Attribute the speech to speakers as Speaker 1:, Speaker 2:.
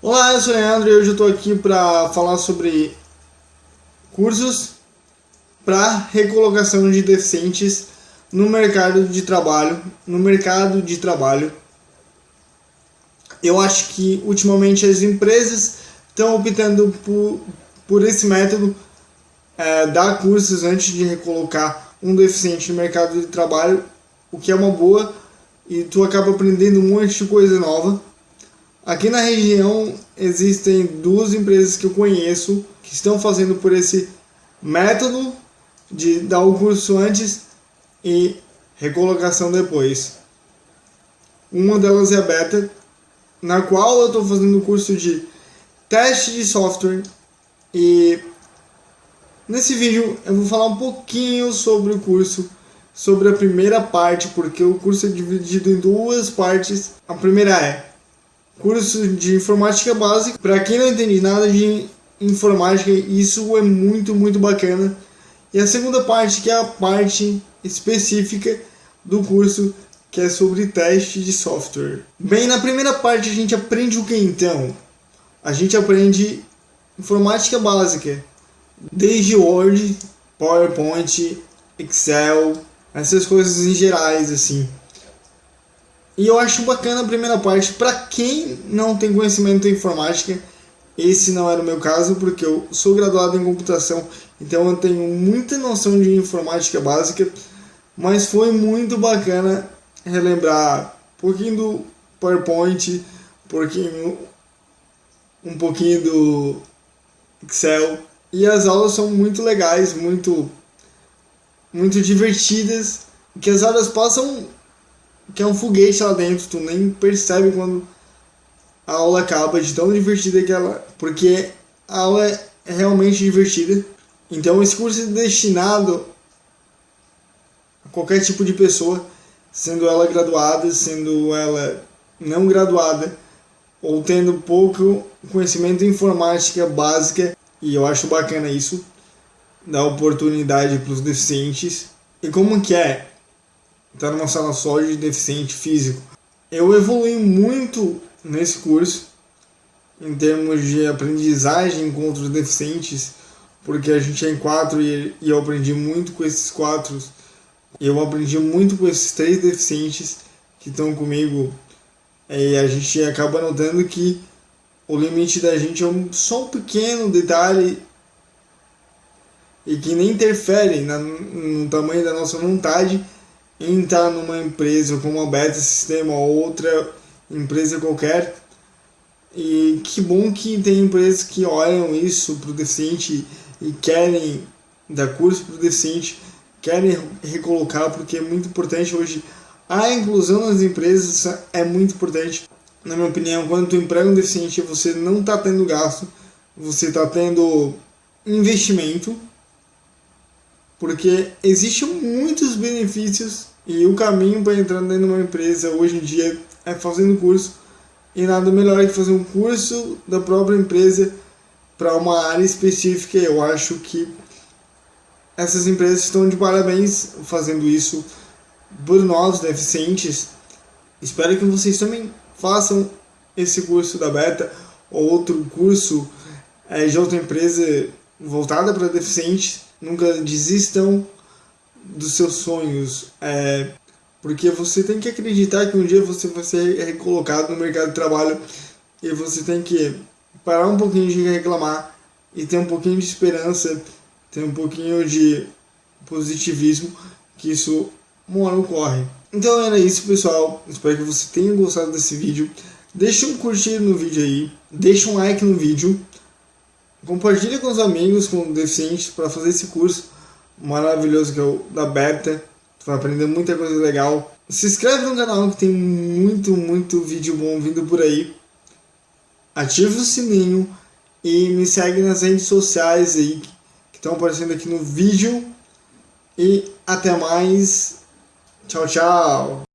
Speaker 1: Olá, eu sou o Leandro e hoje eu estou aqui para falar sobre cursos para recolocação de deficientes no mercado de trabalho. No mercado de trabalho, eu acho que ultimamente as empresas estão optando por, por esse método, é, dar cursos antes de recolocar um deficiente no mercado de trabalho, o que é uma boa e tu acaba aprendendo um monte de coisa nova. Aqui na região existem duas empresas que eu conheço que estão fazendo por esse método de dar o curso antes e recolocação depois. Uma delas é a Beta, na qual eu estou fazendo o curso de teste de software e nesse vídeo eu vou falar um pouquinho sobre o curso sobre a primeira parte, porque o curso é dividido em duas partes. A primeira é curso de informática básica. Para quem não entende nada de informática, isso é muito, muito bacana. E a segunda parte, que é a parte específica do curso, que é sobre teste de software. Bem, na primeira parte a gente aprende o que então? A gente aprende informática básica, desde Word, PowerPoint, Excel, essas coisas em gerais, assim. E eu acho bacana a primeira parte. Para quem não tem conhecimento em informática, esse não era o meu caso, porque eu sou graduado em computação, então eu tenho muita noção de informática básica, mas foi muito bacana relembrar um pouquinho do PowerPoint, um pouquinho, um pouquinho do Excel. E as aulas são muito legais, muito muito divertidas, que as horas passam que é um foguete lá dentro, tu nem percebe quando a aula acaba de tão divertida que ela, porque a aula é realmente divertida. Então esse curso é destinado a qualquer tipo de pessoa, sendo ela graduada, sendo ela não graduada, ou tendo pouco conhecimento em informática básica, e eu acho bacana isso dar oportunidade para os deficientes. E como que é estar numa sala só de deficiente físico? Eu evolui muito nesse curso em termos de aprendizagem com outros deficientes, porque a gente é em quatro e, e eu aprendi muito com esses quatro. Eu aprendi muito com esses três deficientes que estão comigo e a gente acaba notando que o limite da gente é um, só um pequeno detalhe e que nem interferem na, no tamanho da nossa vontade entrar numa empresa como a Beta Sistema ou outra empresa qualquer. E que bom que tem empresas que olham isso para o deficiente e querem dar curso para o deficiente, querem recolocar, porque é muito importante hoje. A inclusão nas empresas é muito importante. Na minha opinião, quando tu emprega um deficiente, você não está tendo gasto, você está tendo investimento porque existem muitos benefícios e o caminho para entrar dentro de uma empresa hoje em dia é fazendo curso e nada melhor que fazer um curso da própria empresa para uma área específica. Eu acho que essas empresas estão de parabéns fazendo isso por nós deficientes. Espero que vocês também façam esse curso da Beta ou outro curso é, de outra empresa voltada para deficientes nunca desistam dos seus sonhos, é, porque você tem que acreditar que um dia você vai ser recolocado no mercado de trabalho e você tem que parar um pouquinho de reclamar e ter um pouquinho de esperança, ter um pouquinho de positivismo, que isso uma hora ocorre. Então era isso pessoal, espero que você tenha gostado desse vídeo. Deixa um curtir no vídeo aí, deixa um like no vídeo Compartilhe com os amigos com deficientes para fazer esse curso maravilhoso que é o da Beta. Tu vai aprender muita coisa legal. Se inscreve no canal que tem muito, muito vídeo bom vindo por aí. Ative o sininho e me segue nas redes sociais aí que estão aparecendo aqui no vídeo. E até mais. Tchau, tchau.